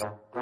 podcast.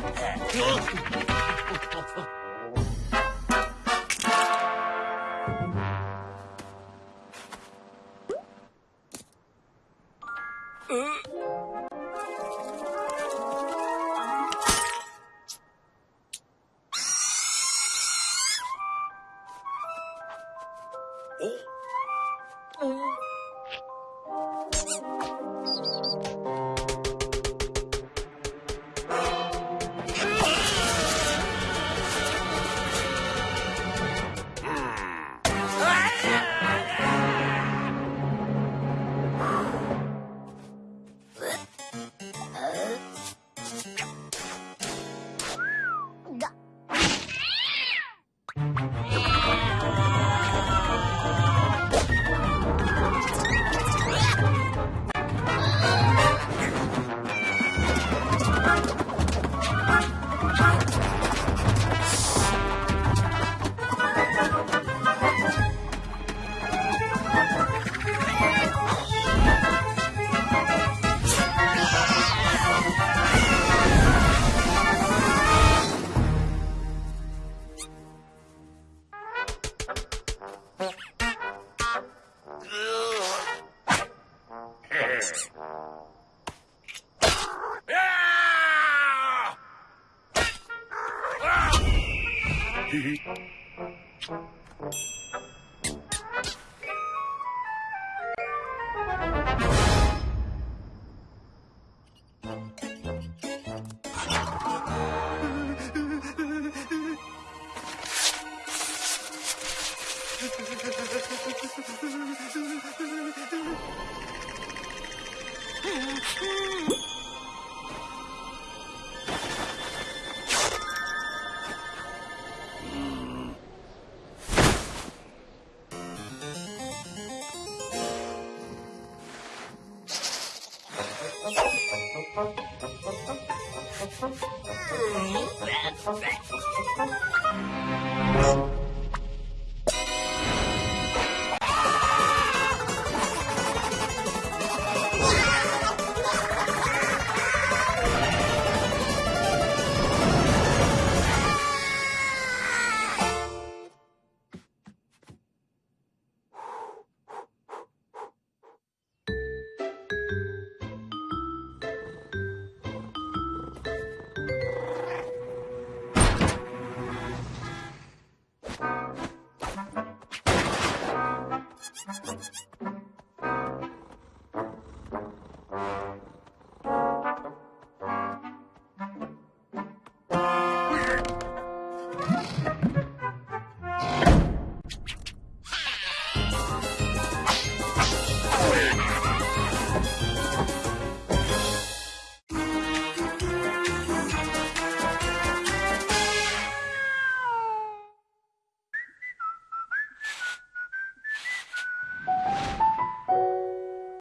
走走走 Hmm.